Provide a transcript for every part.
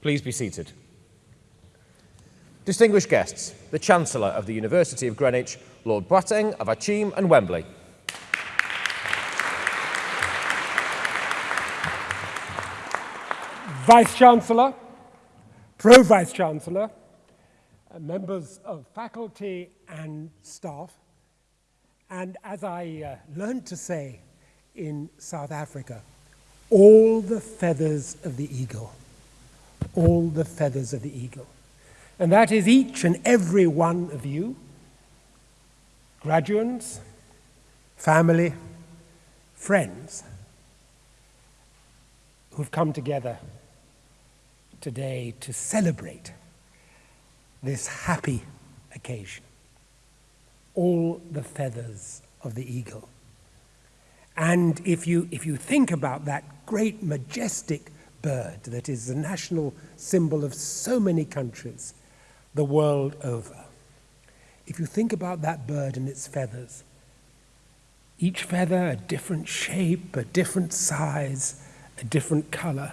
Please be seated. Distinguished guests, the Chancellor of the University of Greenwich, Lord Boateng of Akyem and Wembley. Vice-Chancellor, Pro-Vice-Chancellor, uh, members of faculty and staff, and as I uh, learned to say in South Africa, all the feathers of the eagle all the feathers of the eagle. And that is each and every one of you, graduates, family, friends, who've come together today to celebrate this happy occasion. All the feathers of the eagle. And if you, if you think about that great, majestic bird that is the national symbol of so many countries the world over. If you think about that bird and its feathers, each feather a different shape, a different size, a different color,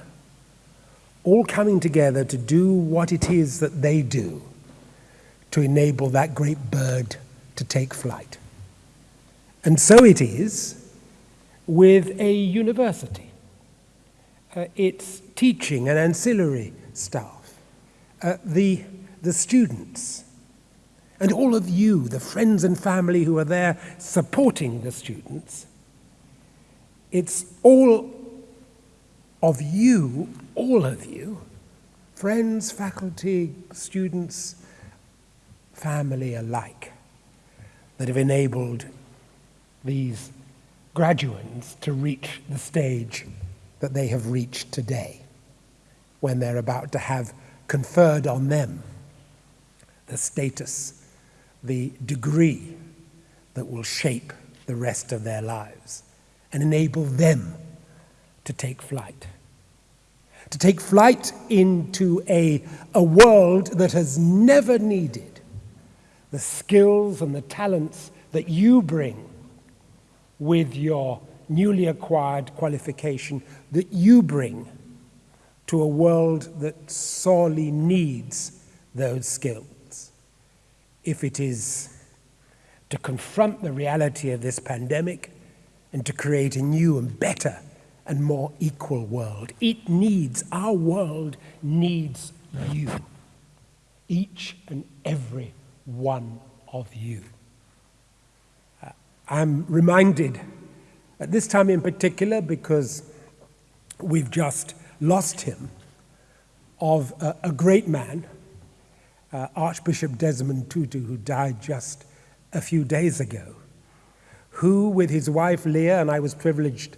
all coming together to do what it is that they do to enable that great bird to take flight. And so it is with a university uh, its teaching and ancillary staff, uh, the, the students, and all of you, the friends and family who are there supporting the students. It's all of you, all of you, friends, faculty, students, family alike, that have enabled these graduates to reach the stage that they have reached today when they're about to have conferred on them the status, the degree that will shape the rest of their lives and enable them to take flight. To take flight into a, a world that has never needed the skills and the talents that you bring with your newly acquired qualification that you bring to a world that sorely needs those skills. If it is to confront the reality of this pandemic and to create a new and better and more equal world, it needs, our world needs you, each and every one of you. Uh, I'm reminded at this time in particular, because we've just lost him, of a, a great man, uh, Archbishop Desmond Tutu, who died just a few days ago, who, with his wife Leah, and I was privileged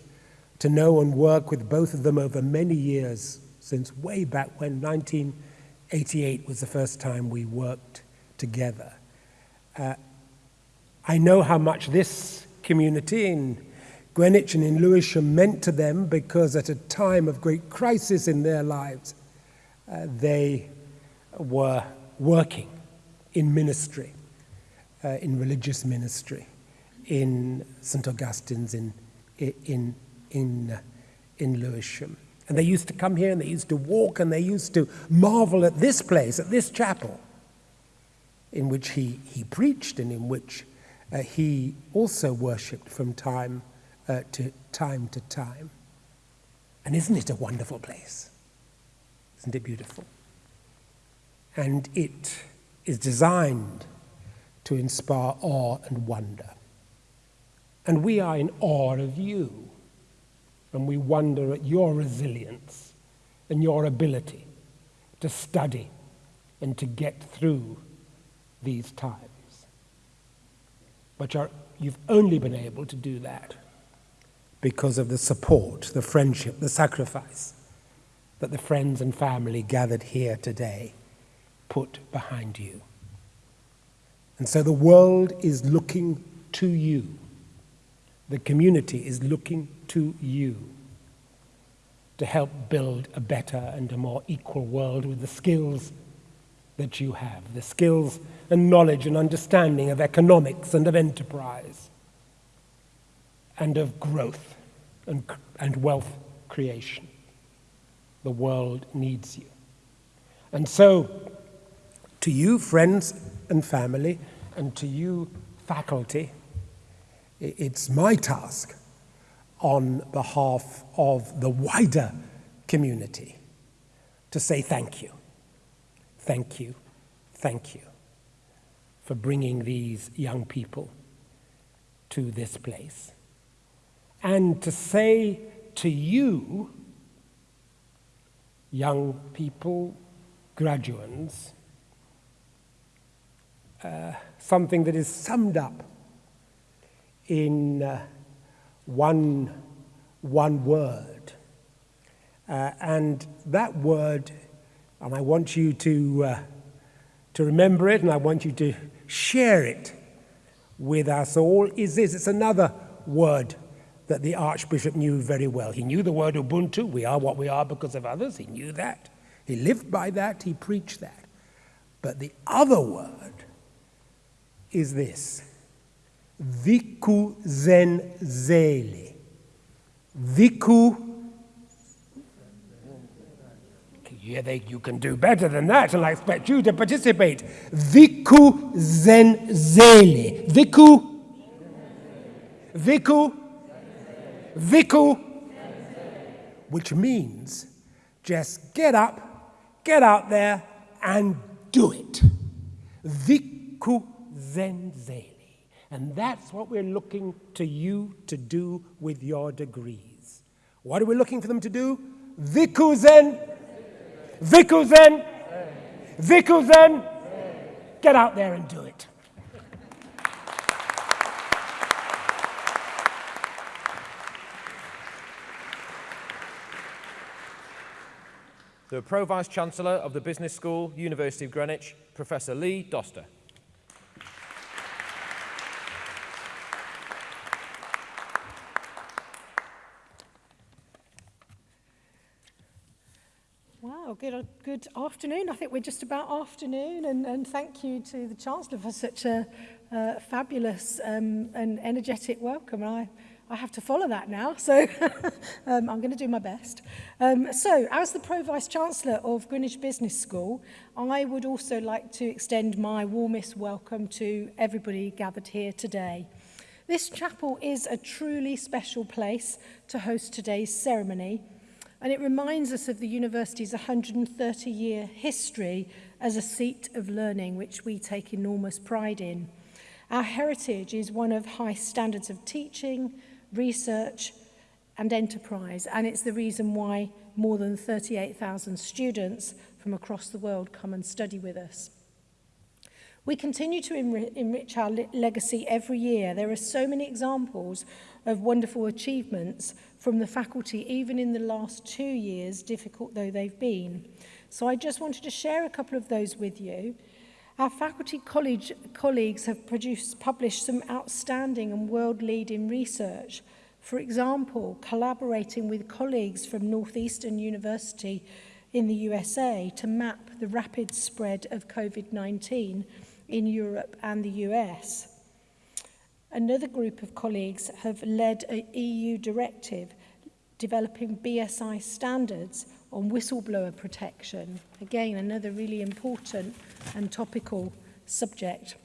to know and work with both of them over many years, since way back when 1988 was the first time we worked together. Uh, I know how much this community in Greenwich and in Lewisham meant to them because at a time of great crisis in their lives, uh, they were working in ministry, uh, in religious ministry, in St. Augustine's in, in, in, uh, in Lewisham. And they used to come here and they used to walk and they used to marvel at this place, at this chapel, in which he, he preached and in which uh, he also worshipped from time uh, to time to time. And isn't it a wonderful place? Isn't it beautiful? And it is designed to inspire awe and wonder. And we are in awe of you, and we wonder at your resilience and your ability to study and to get through these times. But you've only been able to do that because of the support, the friendship, the sacrifice that the friends and family gathered here today put behind you. And so the world is looking to you. The community is looking to you to help build a better and a more equal world with the skills that you have, the skills and knowledge and understanding of economics and of enterprise and of growth and, and wealth creation. The world needs you. And so, to you, friends and family, and to you, faculty, it's my task on behalf of the wider community to say thank you. Thank you. Thank you for bringing these young people to this place. And to say to you, young people, graduates, uh, something that is summed up in uh, one, one word. Uh, and that word, and I want you to, uh, to remember it and I want you to share it with us all, is this. It's another word that the Archbishop knew very well. He knew the word Ubuntu, we are what we are because of others, he knew that. He lived by that, he preached that. But the other word is this Viku Zen Zele. Viku yeah, they, you can do better than that, and I expect you to participate. Viku Zen Zele. Viku. Viku Viku, which means just get up, get out there, and do it. Viku Zenzeli. And that's what we're looking to you to do with your degrees. What are we looking for them to do? Viku Zen. Viku Zen. Viku Zen. Get out there and do it. The Pro Vice Chancellor of the Business School, University of Greenwich, Professor Lee Doster. Wow, good, good afternoon. I think we're just about afternoon, and, and thank you to the Chancellor for such a uh, fabulous um, and energetic welcome. I I have to follow that now, so um, I'm going to do my best. Um, so, as the Pro-Vice Chancellor of Greenwich Business School, I would also like to extend my warmest welcome to everybody gathered here today. This chapel is a truly special place to host today's ceremony, and it reminds us of the university's 130-year history as a seat of learning, which we take enormous pride in. Our heritage is one of high standards of teaching, research and enterprise. And it's the reason why more than 38,000 students from across the world come and study with us. We continue to enrich our legacy every year. There are so many examples of wonderful achievements from the faculty, even in the last two years, difficult though they've been. So I just wanted to share a couple of those with you. Our faculty college colleagues have produced, published some outstanding and world-leading research. For example, collaborating with colleagues from Northeastern University in the USA to map the rapid spread of COVID-19 in Europe and the US. Another group of colleagues have led an EU directive developing BSI standards on whistleblower protection. Again, another really important and topical subject.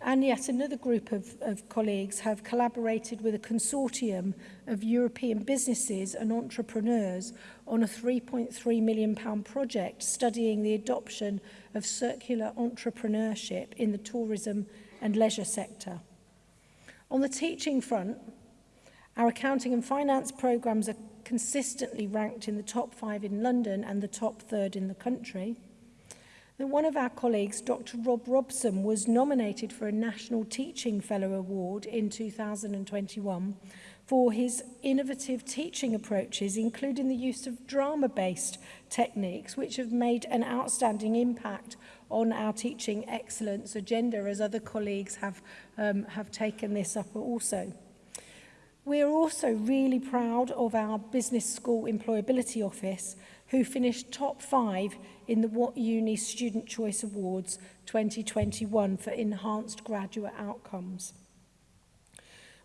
And yet another group of, of colleagues have collaborated with a consortium of European businesses and entrepreneurs on a £3.3 million project studying the adoption of circular entrepreneurship in the tourism and leisure sector. On the teaching front, our accounting and finance programmes are consistently ranked in the top five in London and the top third in the country that one of our colleagues, Dr. Rob Robson, was nominated for a National Teaching Fellow Award in 2021 for his innovative teaching approaches, including the use of drama-based techniques, which have made an outstanding impact on our teaching excellence agenda, as other colleagues have, um, have taken this up also. We are also really proud of our Business School Employability Office, who finished top five in the What Uni Student Choice Awards 2021 for enhanced graduate outcomes.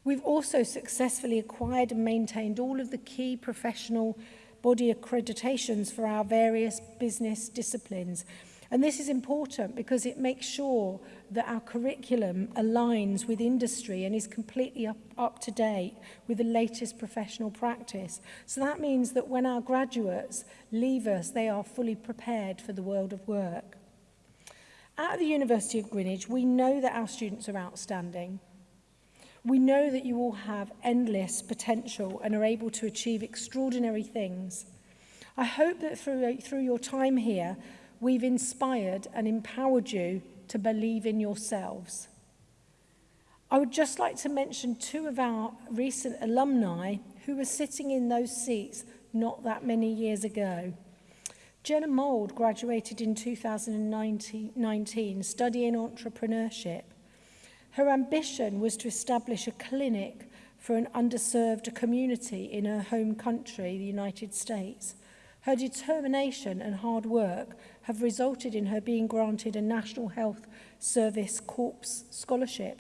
We've also successfully acquired and maintained all of the key professional body accreditations for our various business disciplines. And this is important because it makes sure that our curriculum aligns with industry and is completely up, up to date with the latest professional practice. So that means that when our graduates leave us, they are fully prepared for the world of work. At the University of Greenwich, we know that our students are outstanding. We know that you all have endless potential and are able to achieve extraordinary things. I hope that through, through your time here, we've inspired and empowered you to believe in yourselves. I would just like to mention two of our recent alumni who were sitting in those seats not that many years ago. Jenna Mould graduated in 2019 studying entrepreneurship. Her ambition was to establish a clinic for an underserved community in her home country, the United States. Her determination and hard work have resulted in her being granted a National Health Service Corps scholarship,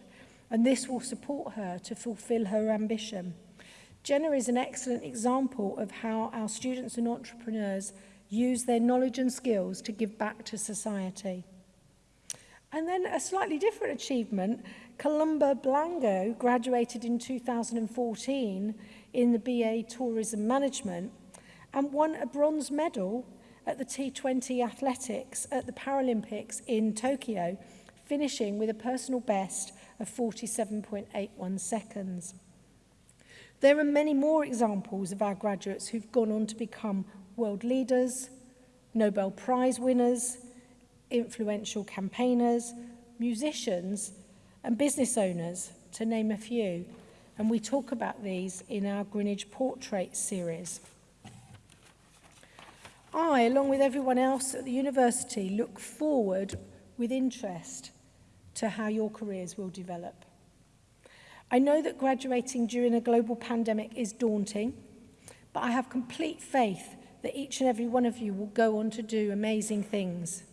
and this will support her to fulfill her ambition. Jenna is an excellent example of how our students and entrepreneurs use their knowledge and skills to give back to society. And then a slightly different achievement, Columba Blango graduated in 2014 in the BA Tourism Management and won a bronze medal at the T20 athletics at the Paralympics in Tokyo, finishing with a personal best of 47.81 seconds. There are many more examples of our graduates who've gone on to become world leaders, Nobel Prize winners, influential campaigners, musicians and business owners, to name a few. And we talk about these in our Greenwich Portrait series. I, along with everyone else at the university, look forward with interest to how your careers will develop. I know that graduating during a global pandemic is daunting, but I have complete faith that each and every one of you will go on to do amazing things.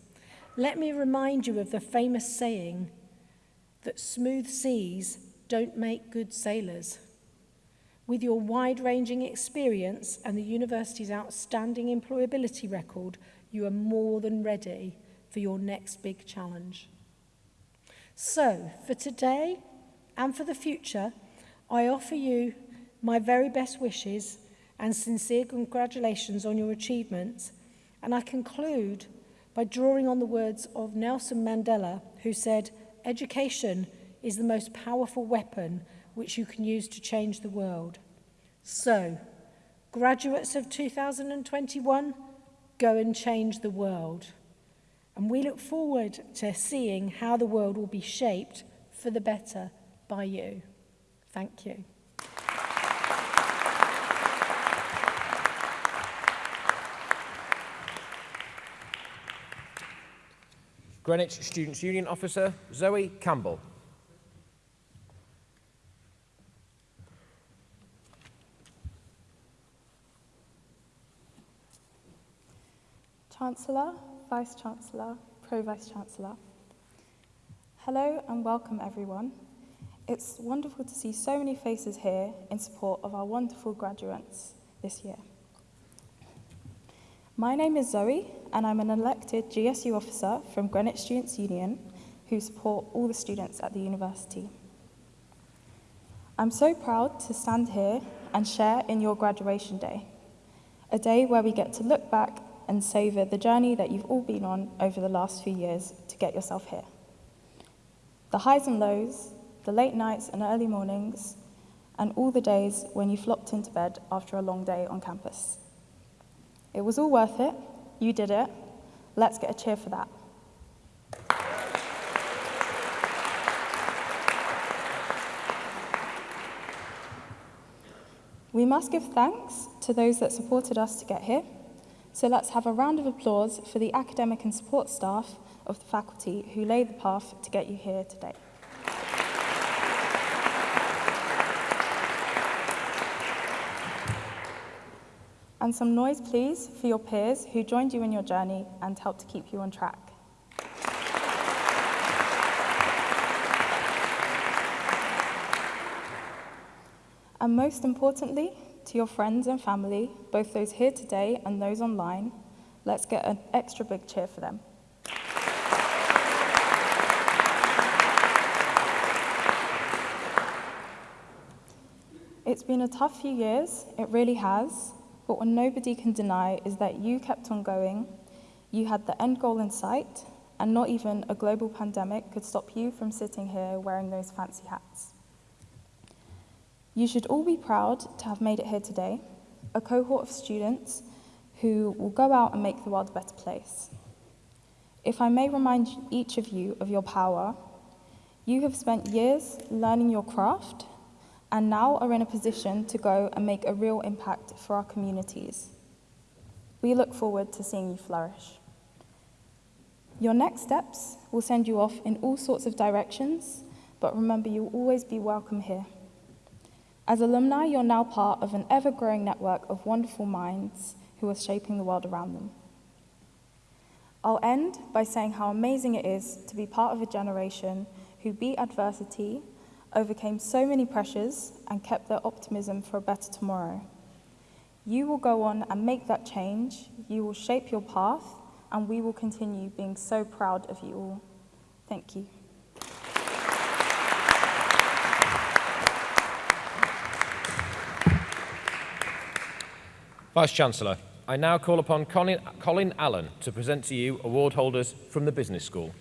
Let me remind you of the famous saying that smooth seas don't make good sailors. With your wide-ranging experience and the university's outstanding employability record, you are more than ready for your next big challenge. So, for today and for the future, I offer you my very best wishes and sincere congratulations on your achievements. And I conclude by drawing on the words of Nelson Mandela, who said, education is the most powerful weapon which you can use to change the world. So, graduates of 2021, go and change the world. And we look forward to seeing how the world will be shaped for the better by you. Thank you. Greenwich Students' Union Officer Zoe Campbell. Chancellor, Vice Chancellor, Pro Vice Chancellor. Hello and welcome everyone. It's wonderful to see so many faces here in support of our wonderful graduates this year. My name is Zoe and I'm an elected GSU officer from Greenwich Students' Union who support all the students at the university. I'm so proud to stand here and share in your graduation day, a day where we get to look back and savour the journey that you've all been on over the last few years to get yourself here. The highs and lows, the late nights and early mornings, and all the days when you flopped into bed after a long day on campus. It was all worth it. You did it. Let's get a cheer for that. We must give thanks to those that supported us to get here. So let's have a round of applause for the academic and support staff of the faculty who laid the path to get you here today. And some noise, please, for your peers who joined you in your journey and helped to keep you on track. And most importantly, to your friends and family, both those here today and those online, let's get an extra big cheer for them. It's been a tough few years, it really has, but what nobody can deny is that you kept on going, you had the end goal in sight, and not even a global pandemic could stop you from sitting here wearing those fancy hats. You should all be proud to have made it here today, a cohort of students who will go out and make the world a better place. If I may remind each of you of your power, you have spent years learning your craft and now are in a position to go and make a real impact for our communities. We look forward to seeing you flourish. Your next steps will send you off in all sorts of directions, but remember you'll always be welcome here. As alumni, you're now part of an ever-growing network of wonderful minds who are shaping the world around them. I'll end by saying how amazing it is to be part of a generation who beat adversity overcame so many pressures and kept their optimism for a better tomorrow. You will go on and make that change, you will shape your path, and we will continue being so proud of you all. Thank you. Vice-Chancellor, I now call upon Colin, Colin Allen to present to you award holders from the Business School.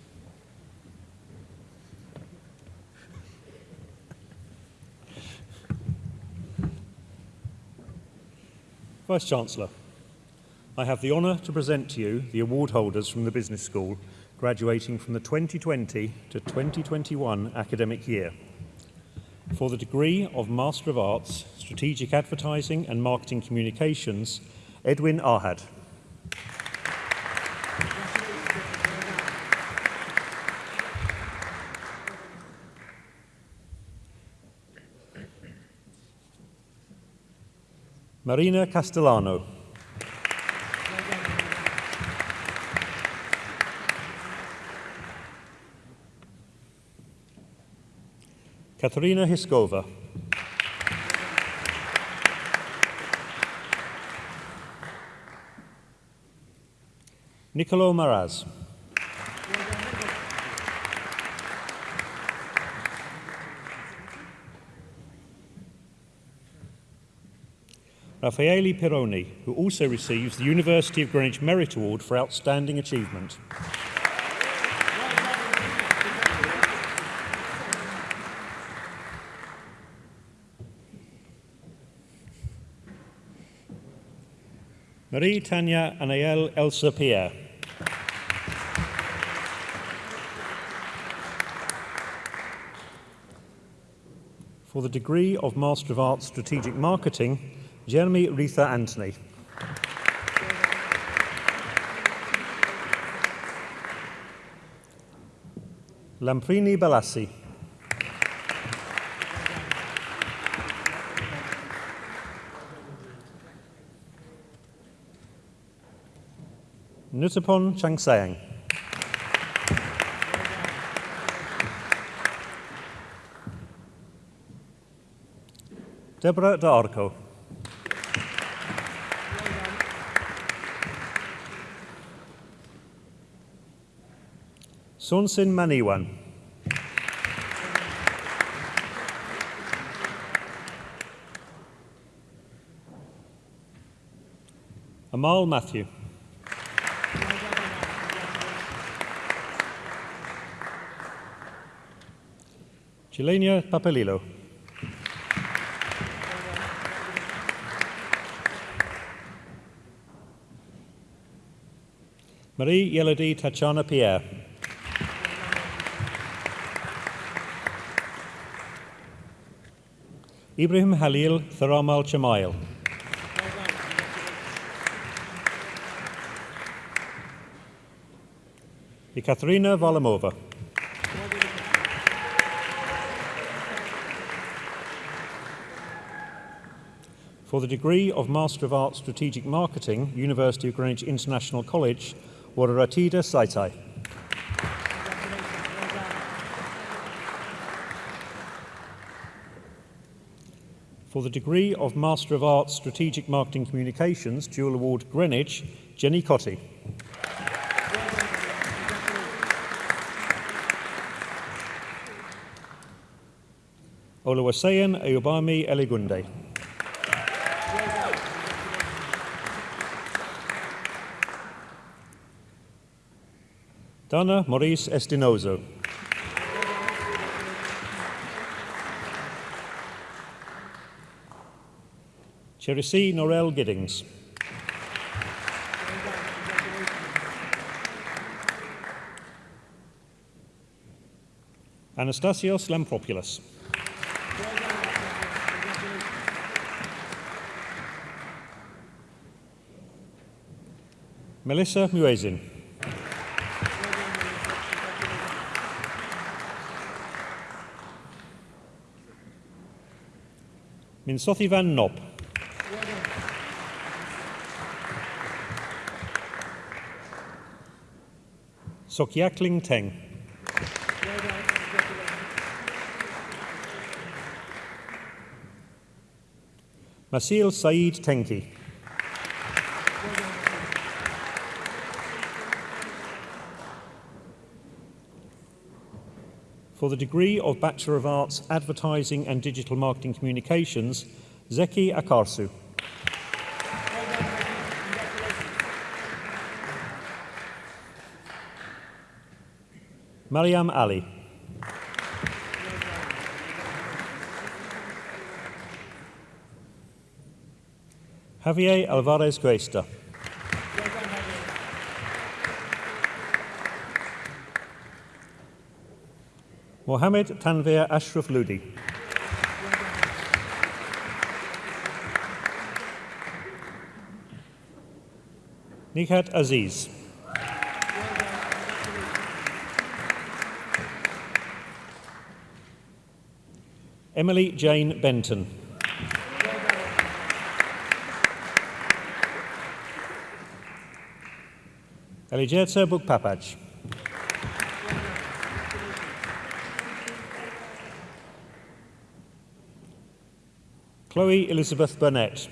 Vice-Chancellor, I have the honour to present to you the award holders from the Business School graduating from the 2020 to 2021 academic year. For the degree of Master of Arts, Strategic Advertising and Marketing Communications, Edwin Arhad. Marina Castellano. Katarina Hiskova. Nicolo Maraz. Raffaele Pironi, who also receives the University of Greenwich Merit Award for Outstanding Achievement. Marie Tanya Anael Elsa Pierre. For the degree of Master of Arts Strategic Marketing, Jeremy Retha Anthony. Lamprini Balassi. Nutapon Changsang. Deborah D'Arco. Arco. Sonsin Maniwan. Amal Matthew. Jelenia Papalilo. Marie Yelody Tachana Pierre. Ibrahim Halil Tharamal Chamail. Ekaterina Volomova. For the degree of Master of Arts Strategic Marketing, University of Greenwich International College, Wararatida Saitai. For the degree of Master of Arts Strategic Marketing Communications, Dual Award Greenwich, Jenny Cotty. Oluwaseyin Ayobami Eligunde. Dana Maurice Estinozo. Cherisi Norel Giddings. Anastasios Lampropoulos. Melissa Muezin. Minsothi van Nop. Sokyakling Teng. Masil Saeed Tenki. For the degree of Bachelor of Arts Advertising and Digital Marketing Communications, Zeki Akarsu. Mariam Ali. Javier Alvarez Cuesta. Mohammed Tanvir Ashraf Ludi. Nihat Aziz. Emily Jane Benton. Elijerta Bukpapaj. Chloe Elizabeth Burnett.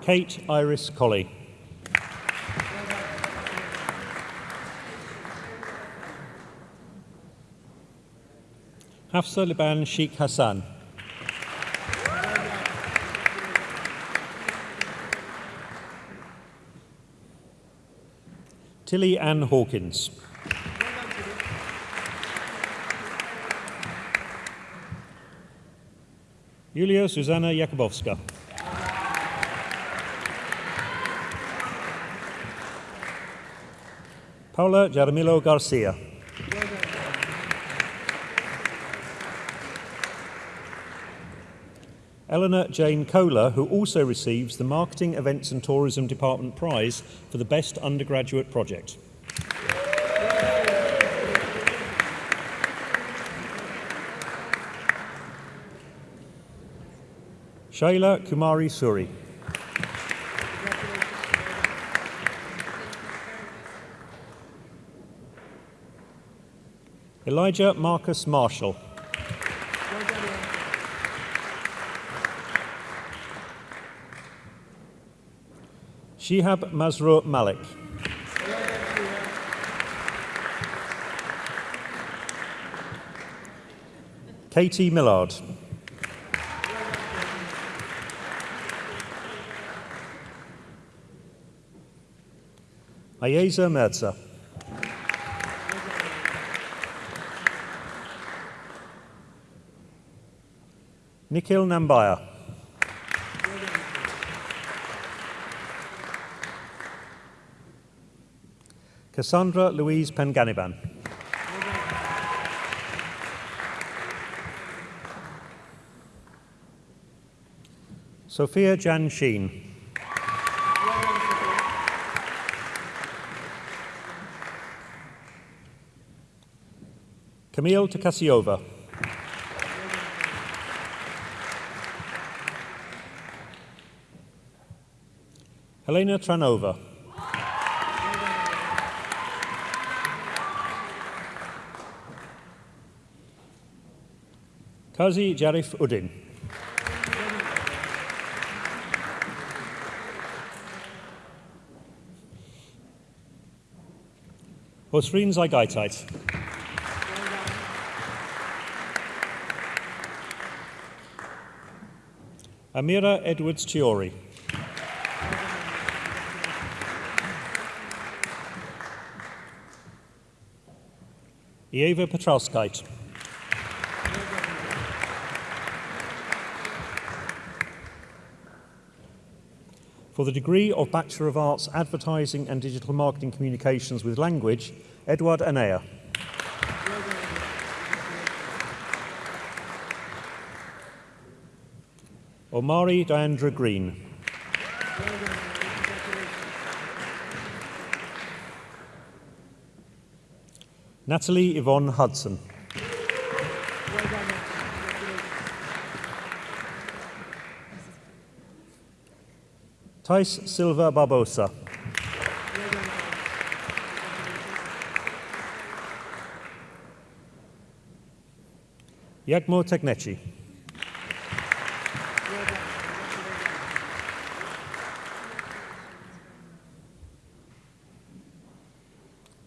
Kate Iris Colley. Hafsa Liban Sheikh Hassan. Tilly Ann Hawkins. Julia Susanna Jakubowska. Paula Jaramillo Garcia. Eleanor Jane Kohler, who also receives the Marketing, Events and Tourism Department Prize for the Best Undergraduate Project. Shaila Kumari Suri. Elijah Marcus Marshall. Shihab Masrur Malik. Katie Millard. Ayeza Merza. Nikhil Nambaya. Cassandra Louise Penganiban. Sophia Jan Sheen. Camille Takasiova. Helena Tranova. Kazi Jarif Udin. Osrin Zaigaitait. Amira Edwards Chiori. Eva Petralskite. For the degree of Bachelor of Arts Advertising and Digital Marketing Communications with Language, Edward Anea. Omari Diandra Green. Natalie Yvonne Hudson. Thais Silva Barbosa. Yagmo Tekneci.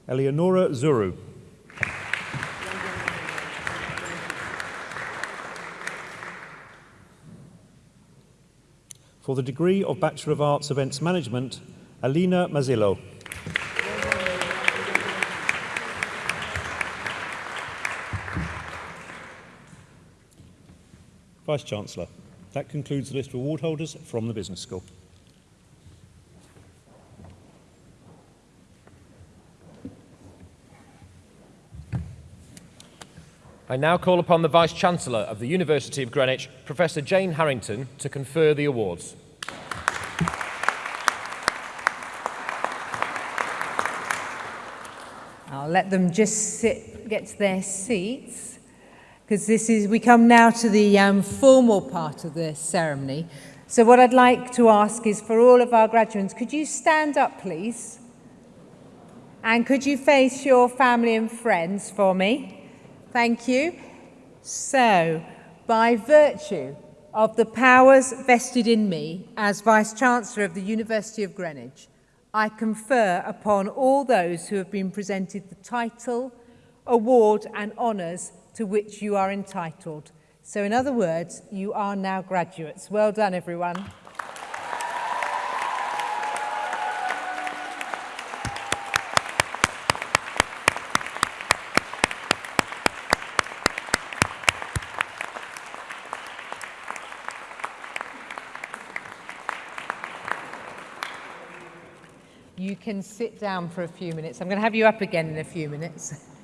Eleonora Zuru. For the degree of Bachelor of Arts Events Management, Alina Mazzillo. Vice Chancellor, that concludes the list of award holders from the Business School. I now call upon the Vice Chancellor of the University of Greenwich, Professor Jane Harrington, to confer the awards. I'll let them just sit, get to their seats, because this is, we come now to the um, formal part of the ceremony. So what I'd like to ask is for all of our graduates, could you stand up, please? And could you face your family and friends for me? Thank you. So, by virtue of the powers vested in me as Vice-Chancellor of the University of Greenwich, I confer upon all those who have been presented the title, award and honours to which you are entitled. So in other words, you are now graduates. Well done, everyone. You can sit down for a few minutes. I'm going to have you up again in a few minutes.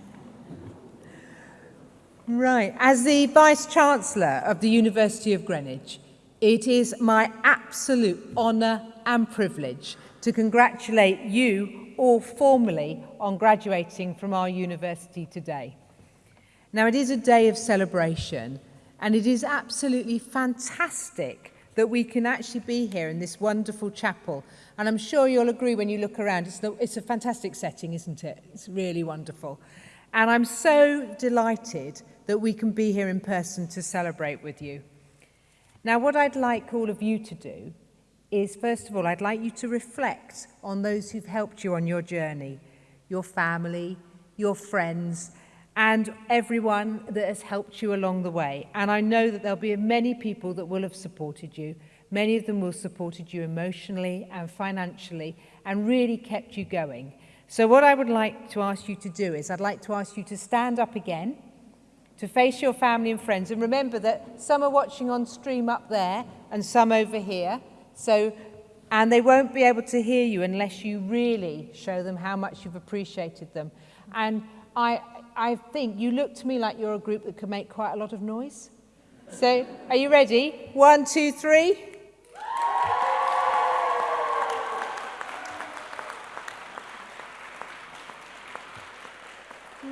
Right. As the Vice Chancellor of the University of Greenwich, it is my absolute honour and privilege to congratulate you all formally on graduating from our university today. Now, it is a day of celebration, and it is absolutely fantastic that we can actually be here in this wonderful chapel. And I'm sure you'll agree when you look around, it's, the, it's a fantastic setting, isn't it? It's really wonderful. And I'm so delighted that we can be here in person to celebrate with you. Now, what I'd like all of you to do is, first of all, I'd like you to reflect on those who've helped you on your journey, your family, your friends, and everyone that has helped you along the way. And I know that there'll be many people that will have supported you. Many of them will have supported you emotionally and financially and really kept you going. So what I would like to ask you to do is I'd like to ask you to stand up again, to face your family and friends. And remember that some are watching on stream up there and some over here. So and they won't be able to hear you unless you really show them how much you've appreciated them. And I, I think you look to me like you're a group that can make quite a lot of noise. So, are you ready? One, two, three.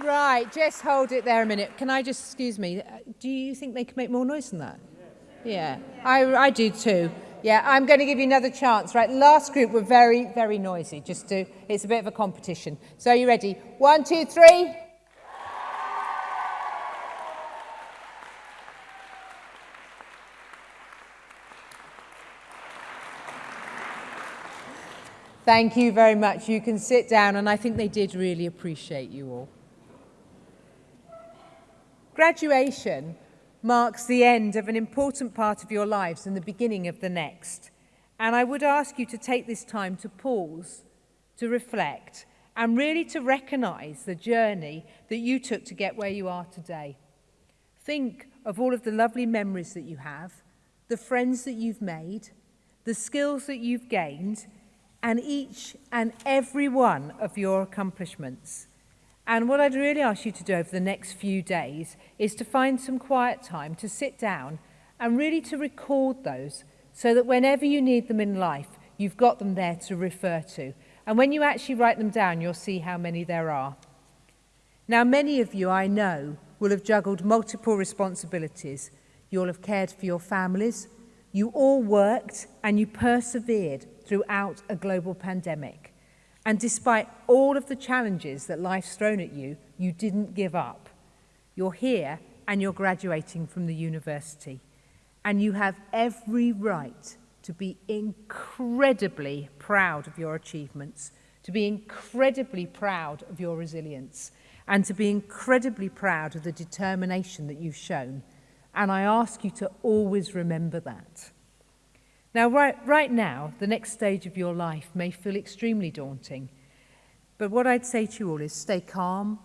Right, just hold it there a minute. Can I just, excuse me, uh, do you think they can make more noise than that? Yeah, I, I do too. Yeah, I'm going to give you another chance. Right, last group were very, very noisy. Just to, it's a bit of a competition. So are you ready? One, two, three. Thank you very much. You can sit down, and I think they did really appreciate you all. Graduation marks the end of an important part of your lives and the beginning of the next. And I would ask you to take this time to pause, to reflect, and really to recognize the journey that you took to get where you are today. Think of all of the lovely memories that you have, the friends that you've made, the skills that you've gained, and each and every one of your accomplishments. And what I'd really ask you to do over the next few days is to find some quiet time to sit down and really to record those so that whenever you need them in life, you've got them there to refer to. And when you actually write them down, you'll see how many there are. Now, many of you I know will have juggled multiple responsibilities. You'll have cared for your families. You all worked and you persevered throughout a global pandemic. And despite all of the challenges that life's thrown at you, you didn't give up. You're here and you're graduating from the university. And you have every right to be incredibly proud of your achievements, to be incredibly proud of your resilience, and to be incredibly proud of the determination that you've shown. And I ask you to always remember that. Now, right, right now, the next stage of your life may feel extremely daunting. But what I'd say to you all is stay calm,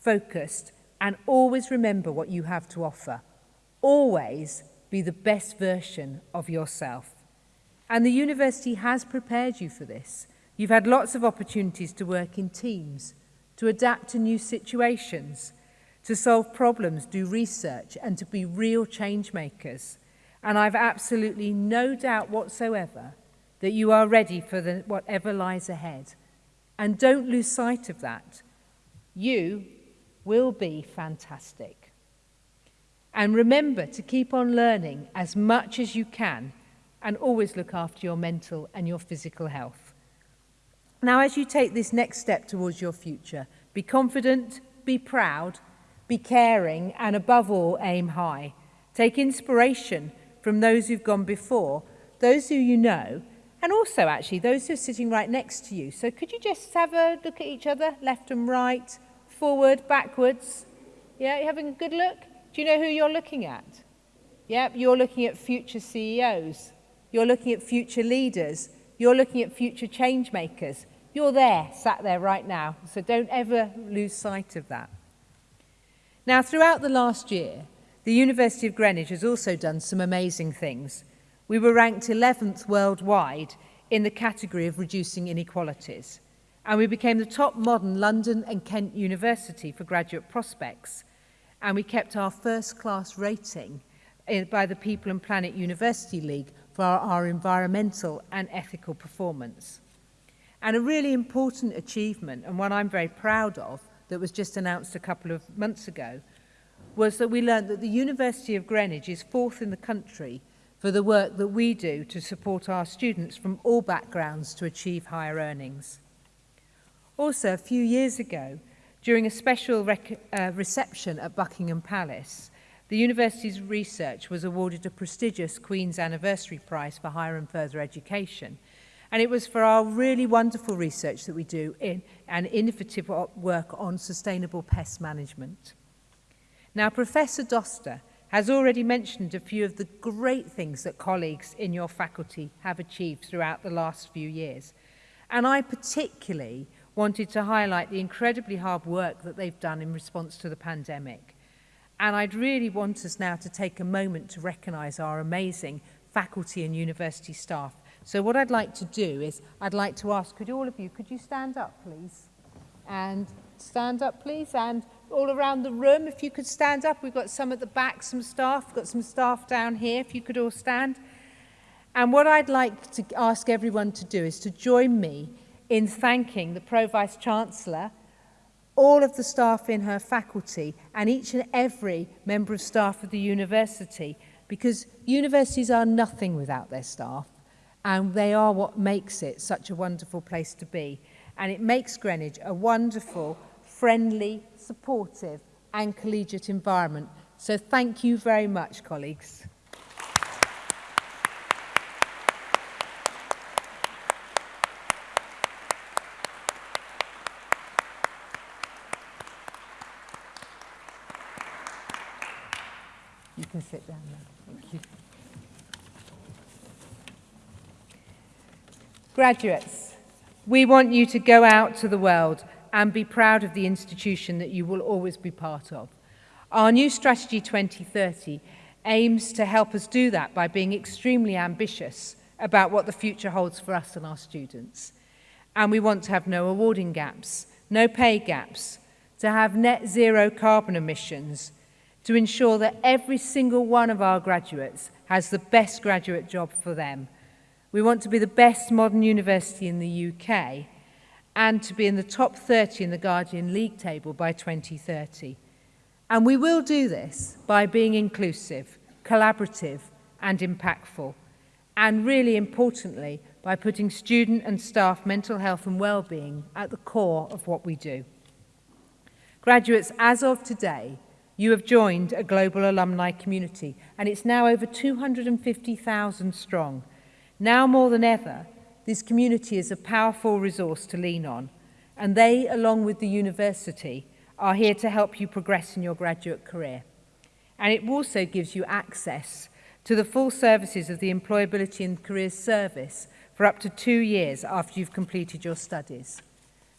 focused, and always remember what you have to offer. Always be the best version of yourself. And the university has prepared you for this. You've had lots of opportunities to work in teams, to adapt to new situations, to solve problems, do research, and to be real change makers. And I've absolutely no doubt whatsoever that you are ready for the, whatever lies ahead. And don't lose sight of that. You will be fantastic. And remember to keep on learning as much as you can and always look after your mental and your physical health. Now, as you take this next step towards your future, be confident, be proud, be caring, and above all, aim high. Take inspiration from those who've gone before, those who you know, and also actually those who are sitting right next to you. So could you just have a look at each other, left and right, forward, backwards? Yeah, you having a good look? Do you know who you're looking at? Yep, you're looking at future CEOs. You're looking at future leaders. You're looking at future change makers. You're there, sat there right now. So don't ever lose sight of that. Now, throughout the last year, The University of Greenwich has also done some amazing things. We were ranked 11th worldwide in the category of reducing inequalities. And we became the top modern London and Kent University for graduate prospects. And we kept our first class rating eh, by the People and Planet University League for our, our environmental and ethical performance. And a really important achievement, and one I'm very proud of, that was just announced a couple of months ago, was that we learned that the University of Greenwich is fourth in the country for the work that we do to support our students from all backgrounds to achieve higher earnings. Also, a few years ago, during a special uh, reception at Buckingham Palace, the university's research was awarded a prestigious Queen's Anniversary Prize for Higher and Further Education. And it was for our really wonderful research that we do in an innovative work on sustainable pest management. Now, Professor Doster has already mentioned a few of the great things that colleagues in your faculty have achieved throughout the last few years. And I particularly wanted to highlight the incredibly hard work that they've done in response to the pandemic. And I'd really want us now to take a moment to recognise our amazing faculty and university staff. So what I'd like to do is, I'd like to ask, could all of you, could you stand up, please? And stand up, please, and all around the room, if you could stand up. We've got some at the back, some staff, We've got some staff down here, if you could all stand. And what I'd like to ask everyone to do is to join me in thanking the Pro-Vice Chancellor, all of the staff in her faculty, and each and every member of staff of the university, because universities are nothing without their staff, and they are what makes it such a wonderful place to be. And it makes Greenwich a wonderful, friendly, supportive, and collegiate environment. So thank you very much, colleagues. You can sit down now. Thank you. Graduates, we want you to go out to the world and be proud of the institution that you will always be part of. Our new strategy 2030 aims to help us do that by being extremely ambitious about what the future holds for us and our students. And we want to have no awarding gaps, no pay gaps, to have net zero carbon emissions, to ensure that every single one of our graduates has the best graduate job for them. We want to be the best modern university in the UK and to be in the top 30 in the Guardian League table by 2030. And we will do this by being inclusive, collaborative and impactful. And really importantly, by putting student and staff mental health and well-being at the core of what we do. Graduates, as of today, you have joined a global alumni community and it's now over 250,000 strong. Now more than ever, this community is a powerful resource to lean on, and they, along with the university, are here to help you progress in your graduate career. And it also gives you access to the full services of the Employability and Careers Service for up to two years after you've completed your studies.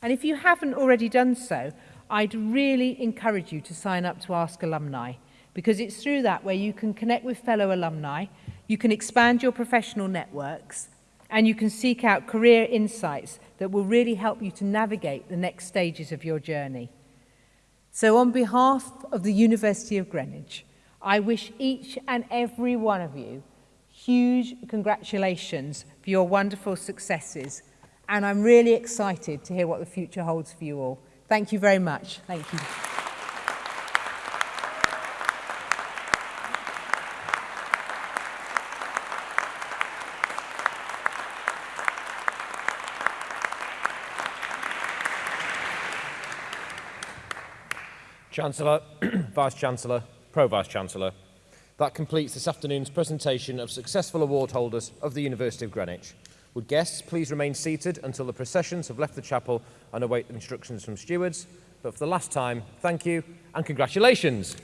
And if you haven't already done so, I'd really encourage you to sign up to Ask Alumni, because it's through that where you can connect with fellow alumni, you can expand your professional networks, and you can seek out career insights that will really help you to navigate the next stages of your journey. So on behalf of the University of Greenwich, I wish each and every one of you huge congratulations for your wonderful successes. And I'm really excited to hear what the future holds for you all. Thank you very much. Thank you. Chancellor, Vice-Chancellor, Pro-Vice-Chancellor. That completes this afternoon's presentation of successful award holders of the University of Greenwich. Would guests please remain seated until the processions have left the chapel and await instructions from stewards. But for the last time, thank you and congratulations.